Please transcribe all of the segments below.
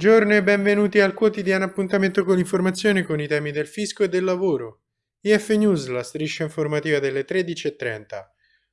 Buongiorno e benvenuti al quotidiano appuntamento con l'informazione con i temi del fisco e del lavoro. IF News, la striscia informativa delle 13.30.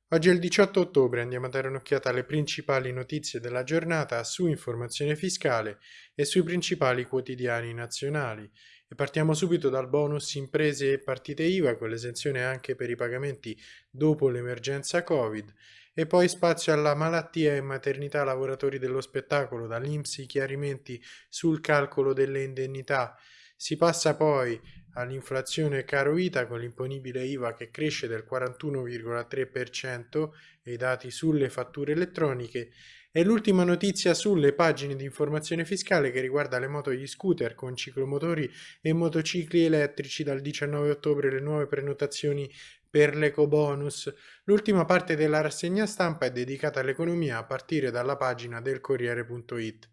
Oggi è il 18 ottobre, andiamo a dare un'occhiata alle principali notizie della giornata su informazione fiscale e sui principali quotidiani nazionali. E partiamo subito dal bonus imprese e partite IVA con l'esenzione anche per i pagamenti dopo l'emergenza Covid e poi spazio alla malattia e maternità lavoratori dello spettacolo, dall'Inps chiarimenti sul calcolo delle indennità. Si passa poi all'inflazione caro vita con l'imponibile IVA che cresce del 41,3% e i dati sulle fatture elettroniche e l'ultima notizia sulle pagine di informazione fiscale che riguarda le moto e gli scooter con ciclomotori e motocicli elettrici dal 19 ottobre le nuove prenotazioni per l'ecobonus. L'ultima parte della rassegna stampa è dedicata all'economia a partire dalla pagina del Corriere.it.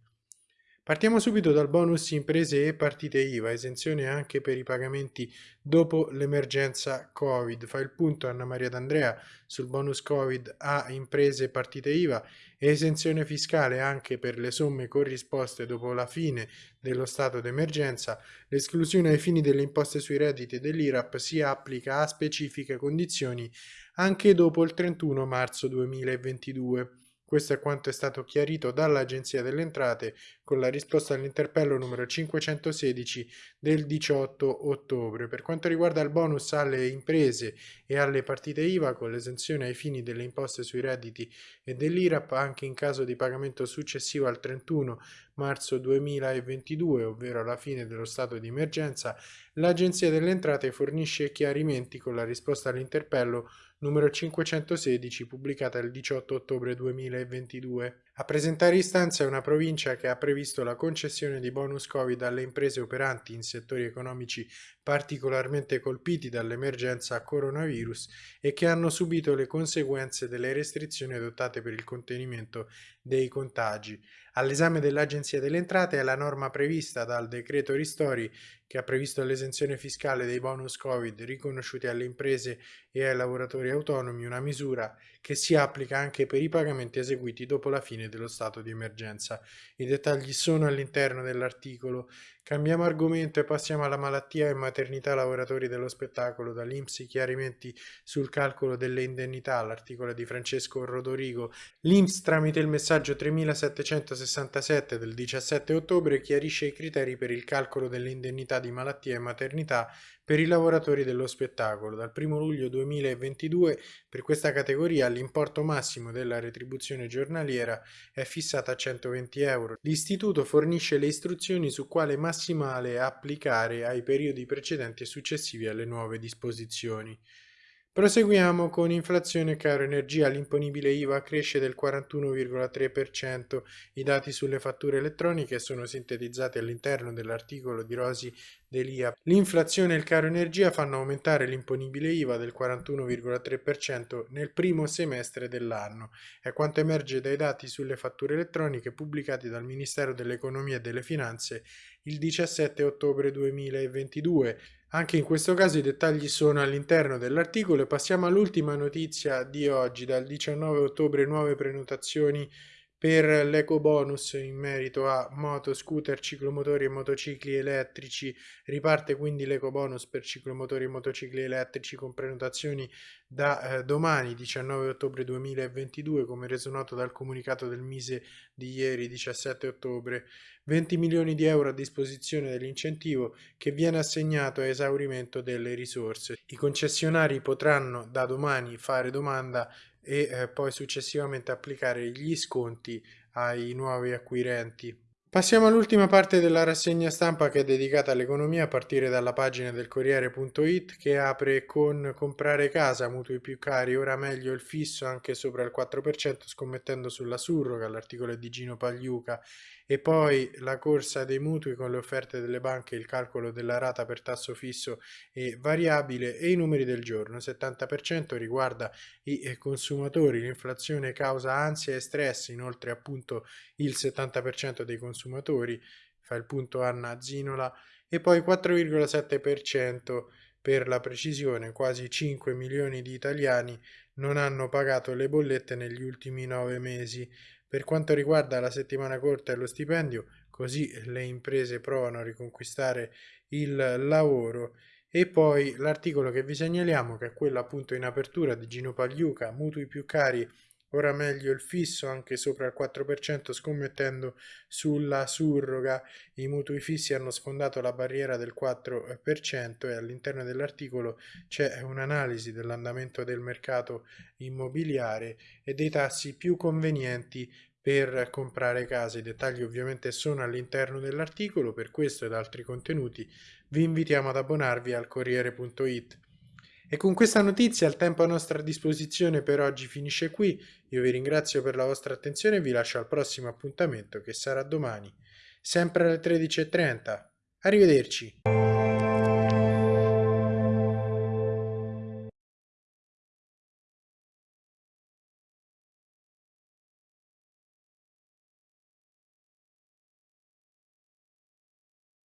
Partiamo subito dal bonus imprese e partite IVA, esenzione anche per i pagamenti dopo l'emergenza Covid. Fa il punto Anna Maria D'Andrea sul bonus Covid a imprese e partite IVA esenzione fiscale anche per le somme corrisposte dopo la fine dello stato d'emergenza. L'esclusione ai fini delle imposte sui redditi dell'IRAP si applica a specifiche condizioni anche dopo il 31 marzo 2022. Questo è quanto è stato chiarito dall'Agenzia delle Entrate con la risposta all'interpello numero 516 del 18 ottobre. Per quanto riguarda il bonus alle imprese e alle partite IVA con l'esenzione ai fini delle imposte sui redditi e dell'IRAP anche in caso di pagamento successivo al 31 marzo 2022, ovvero alla fine dello stato di emergenza, l'Agenzia delle Entrate fornisce chiarimenti con la risposta all'interpello numero 516 pubblicata il 18 ottobre 2022. A presentare istanza è una provincia che ha previsto la concessione di bonus Covid alle imprese operanti in settori economici particolarmente colpiti dall'emergenza coronavirus e che hanno subito le conseguenze delle restrizioni adottate per il contenimento dei contagi. All'esame dell'Agenzia delle Entrate è la norma prevista dal decreto Ristori che ha previsto l'esenzione fiscale dei bonus Covid riconosciuti alle imprese e ai lavoratori autonomi, una misura che si applica anche per i pagamenti eseguiti dopo la fine dello stato di emergenza. I dettagli sono all'interno dell'articolo. Cambiamo argomento e passiamo alla malattia e maternità lavoratori dello spettacolo. Dall'Inps chiarimenti sul calcolo delle indennità, l'articolo di Francesco Rodorigo. L'Inps tramite il messaggio 3767 del 17 ottobre chiarisce i criteri per il calcolo delle indennità di malattia e maternità per i lavoratori dello spettacolo. Dal 1 luglio 2022 per questa categoria l'importo massimo della retribuzione giornaliera è fissato a 120 euro. L'istituto fornisce le istruzioni su quale massimale applicare ai periodi precedenti e successivi alle nuove disposizioni. Proseguiamo con inflazione caro energia, l'imponibile IVA cresce del 41,3%, i dati sulle fatture elettroniche sono sintetizzati all'interno dell'articolo di Rosi Delia. L'inflazione e il caro energia fanno aumentare l'imponibile IVA del 41,3% nel primo semestre dell'anno, è quanto emerge dai dati sulle fatture elettroniche pubblicati dal Ministero dell'Economia e delle Finanze il 17 ottobre 2022. Anche in questo caso i dettagli sono all'interno dell'articolo e passiamo all'ultima notizia di oggi, dal 19 ottobre nuove prenotazioni per l'eco bonus in merito a moto, scooter, ciclomotori e motocicli elettrici. Riparte quindi l'eco bonus per ciclomotori e motocicli elettrici con prenotazioni da eh, domani 19 ottobre 2022 come reso noto dal comunicato del Mise di ieri 17 ottobre. 20 milioni di euro a disposizione dell'incentivo che viene assegnato a esaurimento delle risorse. I concessionari potranno da domani fare domanda e eh, poi successivamente applicare gli sconti ai nuovi acquirenti. Passiamo all'ultima parte della rassegna stampa che è dedicata all'economia a partire dalla pagina del Corriere.it che apre con comprare casa, mutui più cari, ora meglio il fisso anche sopra il 4% scommettendo sulla surroga, l'articolo è di Gino Pagliuca e poi la corsa dei mutui con le offerte delle banche, il calcolo della rata per tasso fisso e variabile e i numeri del giorno. 70% riguarda i eh, consumatori, l'inflazione causa ansia e stress, inoltre appunto il 70% dei consumatori, fa il punto Anna Zinola, e poi 4,7% per la precisione, quasi 5 milioni di italiani non hanno pagato le bollette negli ultimi 9 mesi. Per quanto riguarda la settimana corta e lo stipendio, così le imprese provano a riconquistare il lavoro e poi l'articolo che vi segnaliamo che è quello appunto in apertura di Gino Pagliuca, mutui più cari Ora meglio il fisso anche sopra il 4% scommettendo sulla surroga. I mutui fissi hanno sfondato la barriera del 4% e all'interno dell'articolo c'è un'analisi dell'andamento del mercato immobiliare e dei tassi più convenienti per comprare case. I dettagli ovviamente sono all'interno dell'articolo, per questo ed altri contenuti vi invitiamo ad abbonarvi al Corriere.it. E con questa notizia il tempo a nostra disposizione per oggi finisce qui, io vi ringrazio per la vostra attenzione e vi lascio al prossimo appuntamento che sarà domani, sempre alle 13.30. Arrivederci!